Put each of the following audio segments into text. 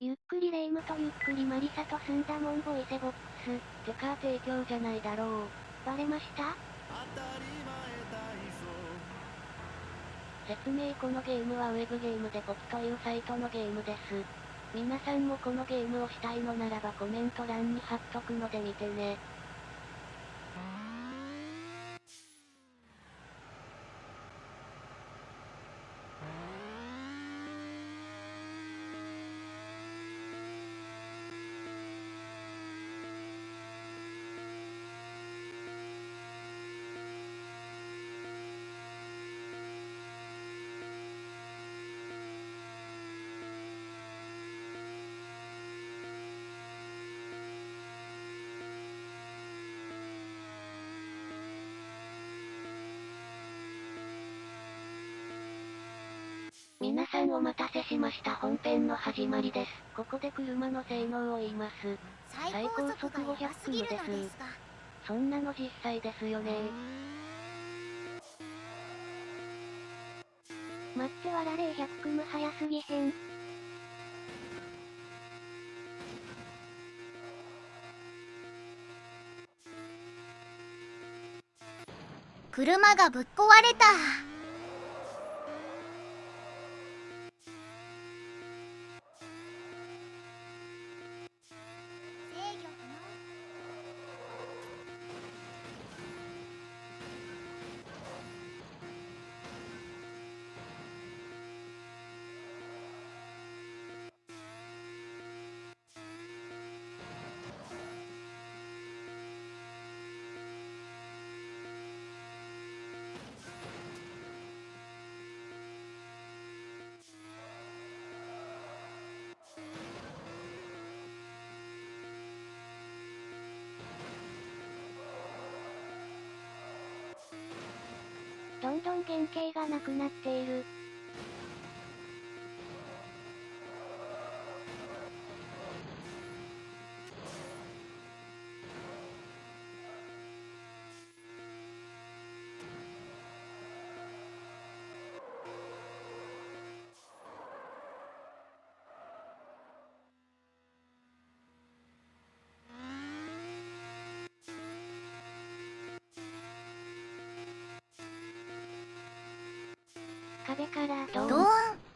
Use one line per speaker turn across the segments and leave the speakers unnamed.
ゆっくりレ夢ムとゆっくりマリサと済んだもんボイセボックス。
てか提供じゃないだろう。
バレました？
説明このゲームはウェブゲームでポキというサイトのゲームです。皆さんもこのゲームをしたいのならばコメント欄に貼っとくので見てね。皆さんお待たせしました本編の始まりです。ここで車の性能を言います。最高速500キロです。そんなの実際ですよね
待ってわられ100組早すぎへん。
車がぶっ壊れた。
どんどん原型がなくなっている。壁からドーン。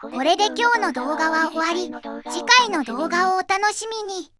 これで今日の動画は終わり。次回の動画をお楽しみに。